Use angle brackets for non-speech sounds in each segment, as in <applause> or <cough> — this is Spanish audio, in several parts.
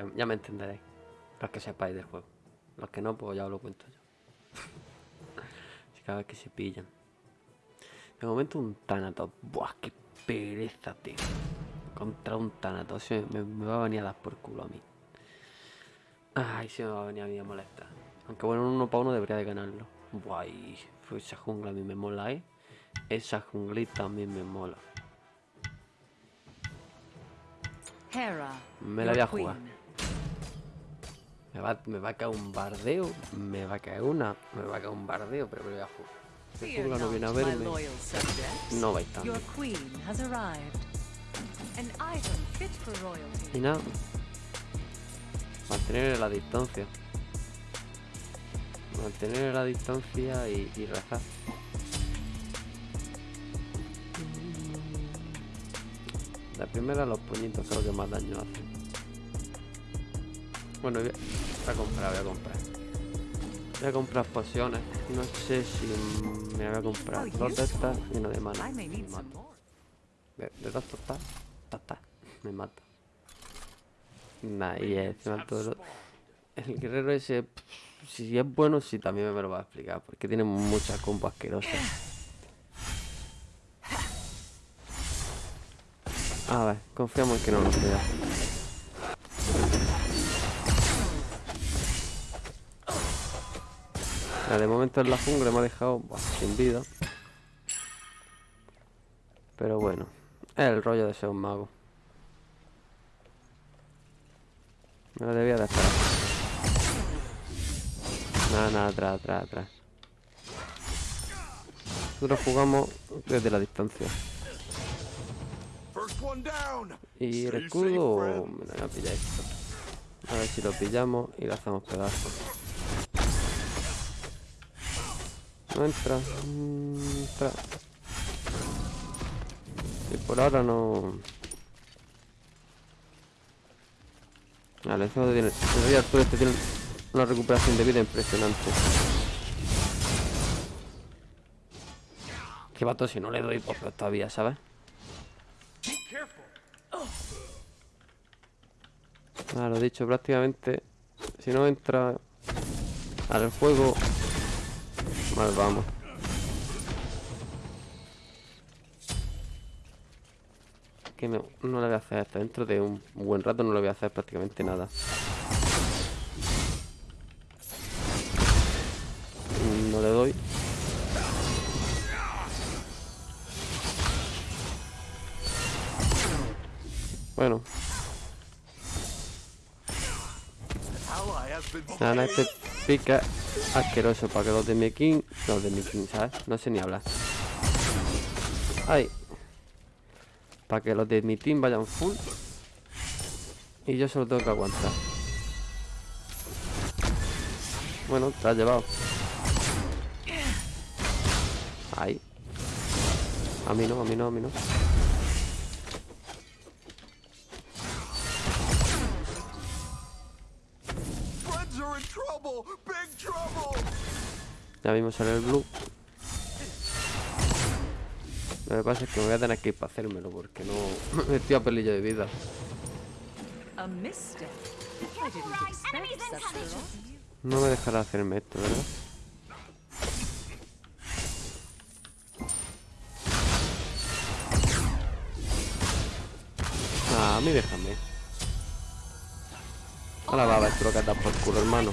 ya, ya me entenderéis. Los que sepáis del juego. Los que no, pues ya os lo cuento yo. <laughs> Cada vez que se pillan. De momento un Thanatos. Buah, qué pereza, tío. Contra un Thanatos. Se Me, me va a venir a dar por culo a mí. Ay, se me va a venir a mí a molestar. Aunque bueno, un uno para uno debería de ganarlo. Buah, y pues esa jungla a mí me mola, ¿eh? Esa junglita a mí me mola. Me la voy a jugar. Me va, me va a caer un bardeo, me va a caer una, me va a caer un bardeo, pero me voy a jugar. El jungla no viene a verme, no item fit for Y nada, mantener la distancia. Mantener la distancia y, y rezar. La primera, los puñitos son los que más daño hacen. Bueno, voy a, comprar, voy a comprar. Voy a comprar pociones. No sé si me voy a comprar dos de estas y una de mana. Me mata. De, de dos me mata. Nah, y encima todo lo- El guerrero ese, pff, si es bueno, sí también me lo va a explicar, porque tiene muchas combos asquerosas. A ver, confiamos en que no nos queda. De momento en la jungla me ha dejado sin vida. Pero bueno, es el rollo de ser un mago. Me lo debía de esperar. Nada, nada, atrás, atrás, atrás. Nosotros jugamos desde la distancia. Y el escudo, me lo voy a pillar esto. A ver si lo pillamos y lo hacemos pedazos. No entra. Entra. Por ahora no. Vale, encima tiene. El rey Arturo este tiene una recuperación de vida impresionante. Que vato si no le doy peor todavía, ¿sabes? Ah, lo dicho, prácticamente. Si no entra al juego, vamos. Que no, no le voy a hacer esto. Dentro de un buen rato no le voy a hacer prácticamente nada. No le doy. Bueno, nada, este pica asqueroso para que los de mi king, los de mi king, ¿sabes? No sé ni hablar. Ay. Para que los de mi team vayan full. Y yo solo tengo que aguantar. Bueno, te has llevado. Ay. A mí no, a mí no, a mí no. Ya mismo sale el blue. Lo que pasa es que me voy a tener que ir para hacérmelo porque no <laughs> estoy a pelillo de vida. No me dejará hacerme esto, ¿verdad? Ah, a mí déjame. Ahora va a ver lo que por culo, hermano.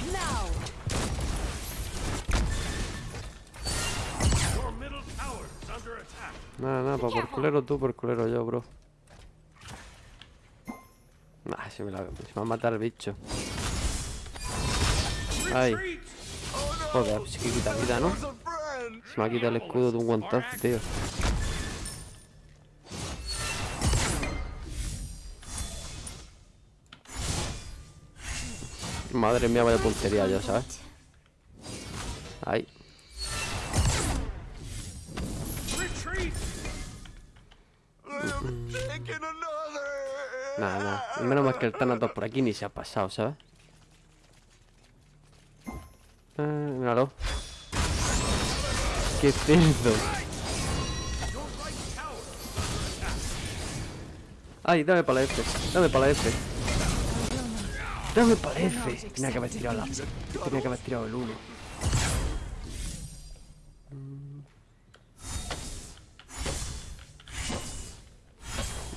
Nada, nada, pa' por culero tú, por culero yo, bro. Ah, se me, la, se va a matar el bicho. Ay, joder, pues que quita vida, ¿no? Se me ha quitado el escudo de un guantazo, tío. Madre mía, vaya puntería yo, ¿sabes? Nada. Menos mal que el Thanatos por aquí ni se ha pasado, ¿sabes? Ah, míralo. ¡Qué cerdo! Ay, dame para la F, dame para la F. No me parece. Tenía que haber tirado la... Tenía que haber tirado el 1.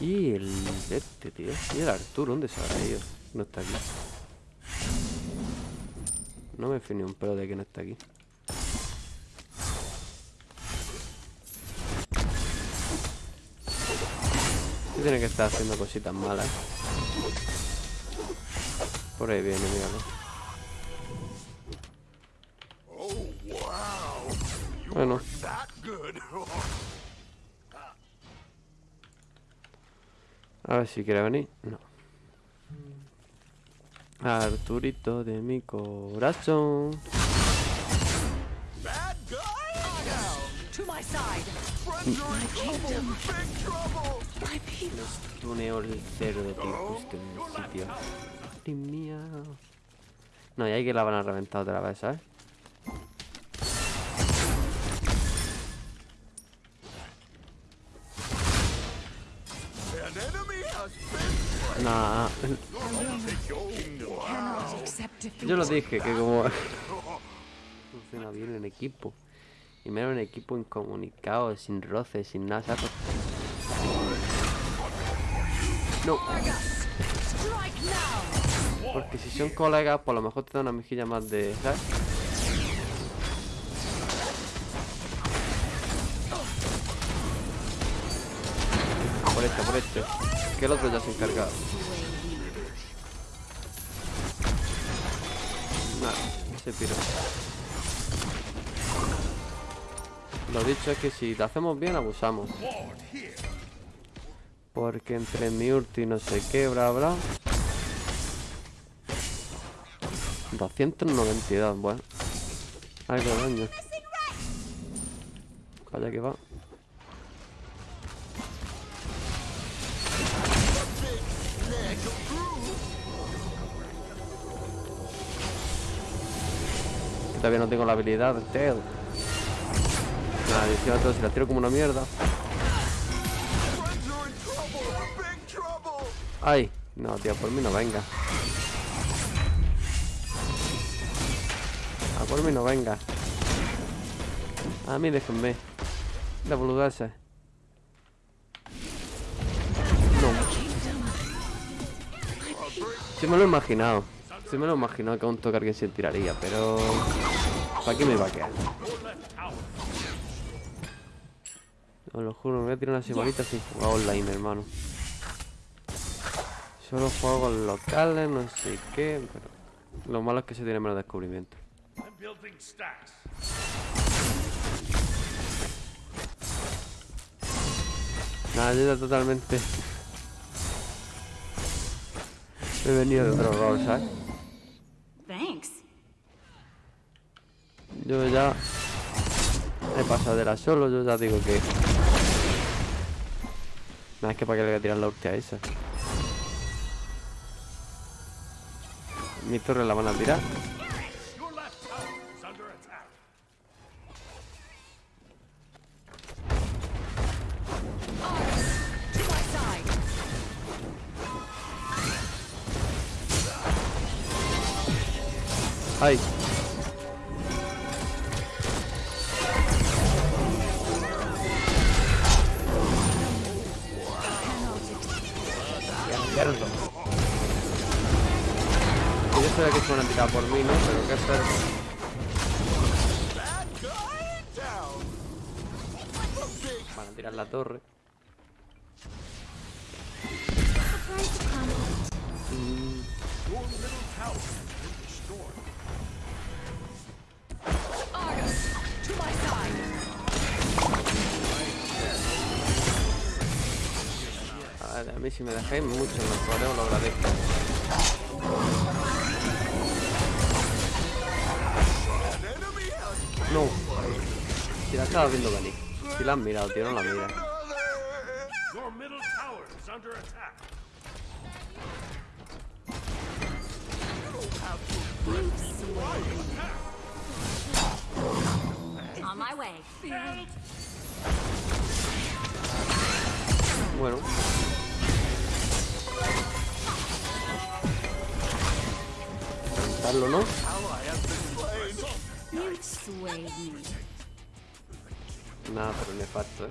Y el este, tío. Y el Arturo, ¿dónde se habrá ido? No está aquí. No me fío ni un pelo de que no está aquí. Sí tiene que estar haciendo cositas malas. Por ahí viene, míralo. Bueno, a ver si quiere venir. No. Arturito de mi corazón. My people. Tuneo el cero de ti justo en el sitio. Madre mía. No, y ahí que la van a reventar otra vez, ¿sabes? Yo lo dije que como funciona bien en equipo. Y menos en equipo incomunicado, sin roces, sin nada. No, porque si son colegas, por lo mejor te da una mejilla más de, ¿sabes? Por este, por este. Que el otro ya se ha se piró. Lo dicho es que si lo hacemos bien, abusamos. Porque entre mi ulti no sé qué, bla, bla. 292, bueno. Algo de daño. Vaya que va. Todavía no tengo la habilidad del Tail. Nada, 18, si la tiro como una mierda. Ay, no, tío, por mí no venga. A por mí no venga. A mí déjenme. De boludeces. No. Sí me lo he imaginado. Sí me lo he imaginado que a un toque alguien se tiraría, pero... ¿Para qué me iba a quedar? Os lo juro, me voy a tirar una semanita sin jugar online, hermano. Solo juego con locales, no sé qué, pero... Lo malo es que se tiene menos descubrimiento. Nada, yo ya totalmente... <laughs> He venido de otro rol, ¿sabes? Yo ya... He pasado de la solo, yo ya digo que... Nada, es que para qué le voy a tirar la ulti a esa. Mi torre la van a tirar. Que Yo que se van a tirar por mí, ¿no? Pero qué big Van a tirar la torre. Your side. A mí si me dejáis mucho mejor, ¿eh? os lo agradezco. Has No. Si la estaba viendo venir. Si la han mirado, tío, no la mira. Bueno. matarlo, ¿no? Nada, pero nefasto, ¿eh?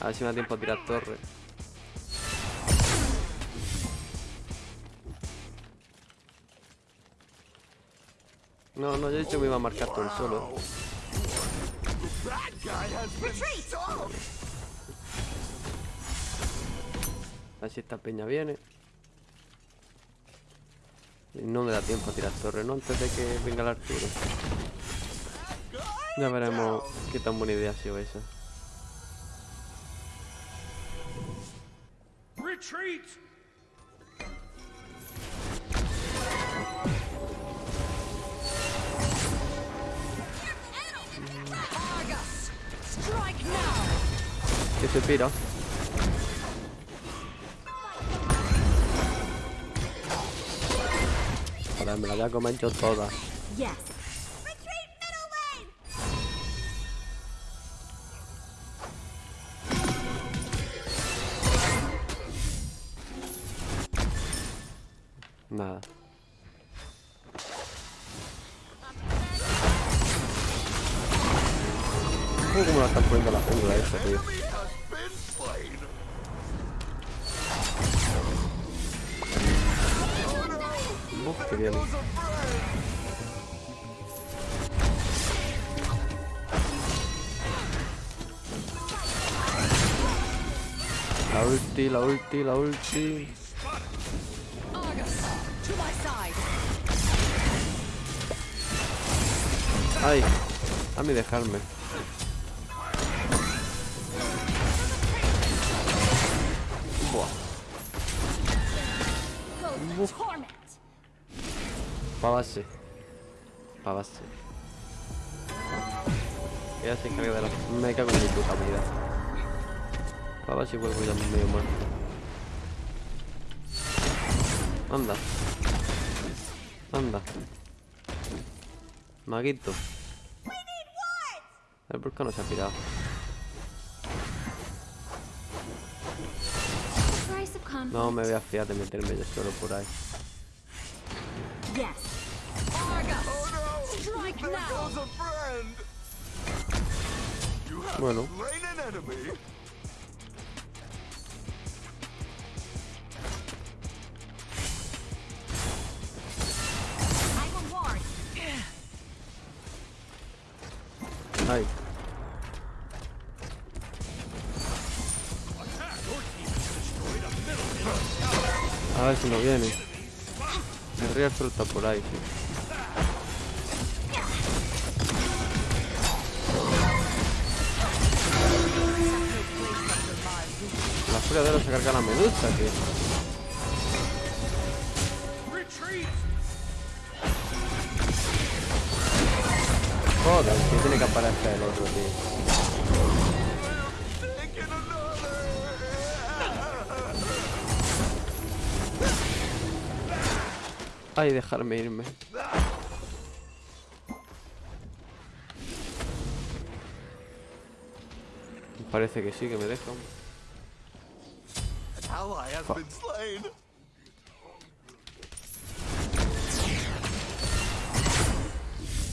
A ver si me da tiempo a tirar torre. No, no, yo he dicho que me iba a marcar todo el solo. That guy has been stopped. A ver si esta peña viene. No me da tiempo a tirar torre, ¿no? Antes de que venga el Arturo. Ya veremos qué tan buena idea ha sido esa. ¿Qué se pira? Joder, me la voy a comer yo toda. La ulti, la ulti, la ulti. Ay, a mí dejarme. Pa' base. Pa' base. Ella se encarga de la... Me cago en mi puta vida. Pa' base vuelvo ya medio muerto. Anda. Anda. Maguito. El volcán no se ha conflict. No me voy a fiar de meterme yo solo por ahí. Bueno. Ay. A ver si no viene. El Pro está por ahí. La furia de oro se carga la medusa, Retreat! Joder, que tiene que aparecer el otro, tío. Ay, dejarme irme. Parece que sí, que me dejan. Ally has been slain.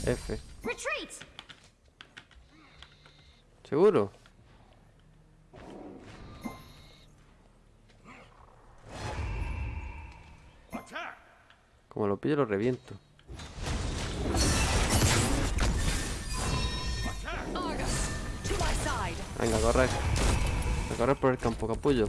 F. Retreat! ¿Seguro? Como lo pillo lo reviento. Venga, corre. A correr por el campo, capullo.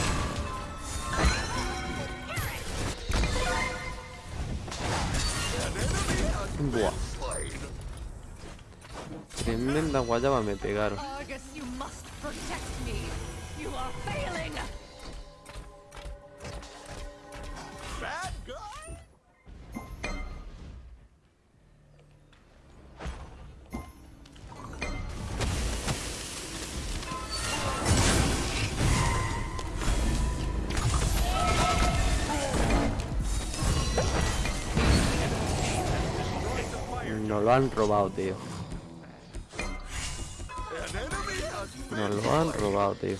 guayaba me pegaron. Nos lo han robado, tío. Lo han robado, tío.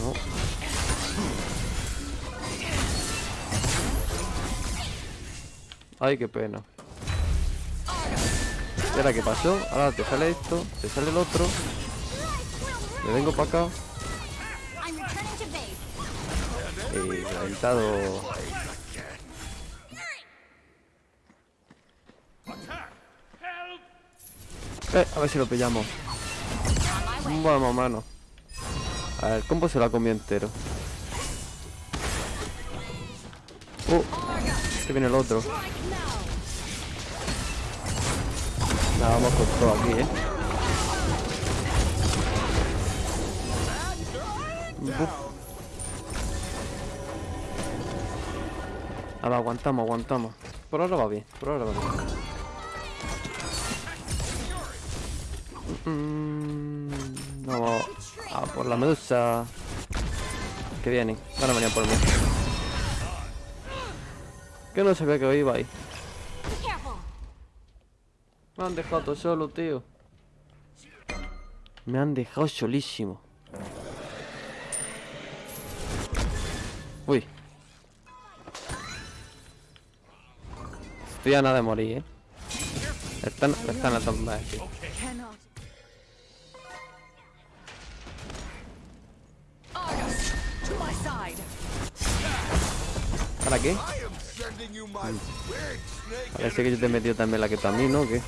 No. Ay, qué pena. ¿Y ahora qué pasó? Ahora te sale esto, te sale el otro. Me vengo para acá y reventado. Eh, a ver si lo pillamos. Vamos, mano. A ver, combo se lo ha comido entero. Uh, que viene el otro. Nada, vamos con todo aquí, eh. Ahora aguantamos, aguantamos. Por ahora va bien, por ahora va bien. Mm, vamos a por la medusa. Que vienen, van a venir por mí. Que no sabía que iba ahí. Me han dejado todo solo, tío. Me han dejado solísimo. Uy. Estoy a nada de morir, eh. Están, están a tomar aquí. ¿Para qué? Parece que yo te he metido también la que tú a mí, ¿no? ¿O ¿Qué?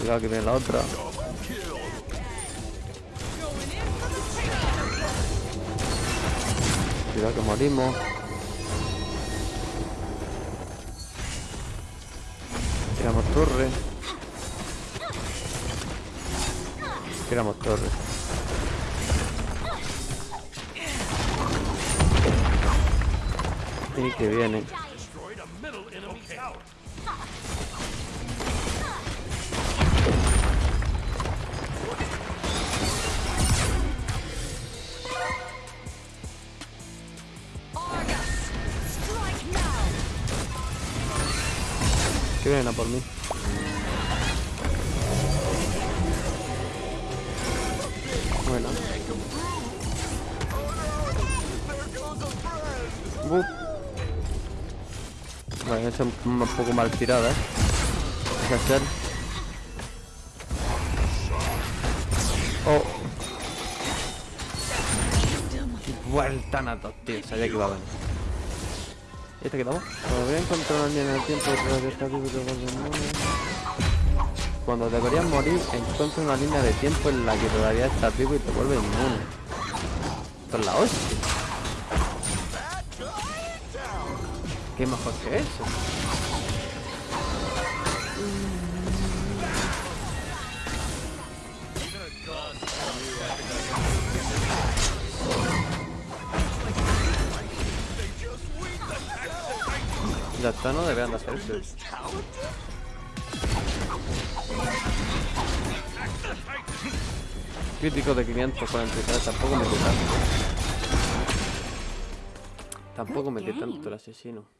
Cuidado que viene la otra. Cuidado que morimos. Tiramos torre. Tiramos torre. Argus, strike now. Que vienen a por mí. Un poco mal tirada. Hay que hacer. Oh. Vuelta a dos, tío. Sabía que iba a venir. ¿Y este quedamos? Cuando voy a encontrar línea en el tiempo de. Cuando deberías morir, encuentra una línea de tiempo en la que todavía estás vivo y te vuelve inmune. Esto es la hostia. ¿Qué mejor que eso? Ya está, no deberían de hacer eso. Crítico de 543, tampoco me tanto. Tampoco metí tanto el asesino.